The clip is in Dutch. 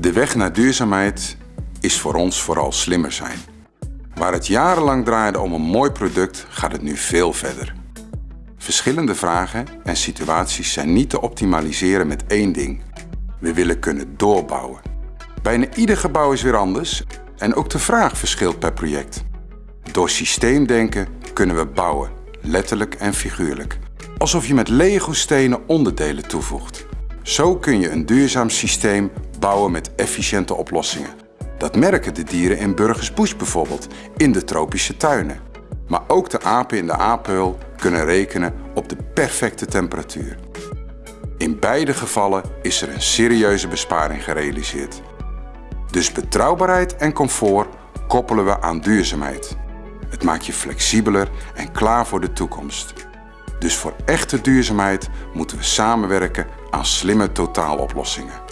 De weg naar duurzaamheid is voor ons vooral slimmer zijn. Waar het jarenlang draaide om een mooi product, gaat het nu veel verder. Verschillende vragen en situaties zijn niet te optimaliseren met één ding. We willen kunnen doorbouwen. Bijna ieder gebouw is weer anders en ook de vraag verschilt per project. Door systeemdenken kunnen we bouwen, letterlijk en figuurlijk. Alsof je met Lego-stenen onderdelen toevoegt. Zo kun je een duurzaam systeem bouwen met efficiënte oplossingen. Dat merken de dieren in Burgers Bush bijvoorbeeld, in de tropische tuinen. Maar ook de apen in de apenhul kunnen rekenen op de perfecte temperatuur. In beide gevallen is er een serieuze besparing gerealiseerd. Dus betrouwbaarheid en comfort koppelen we aan duurzaamheid. Het maakt je flexibeler en klaar voor de toekomst. Dus voor echte duurzaamheid moeten we samenwerken aan slimme totaaloplossingen.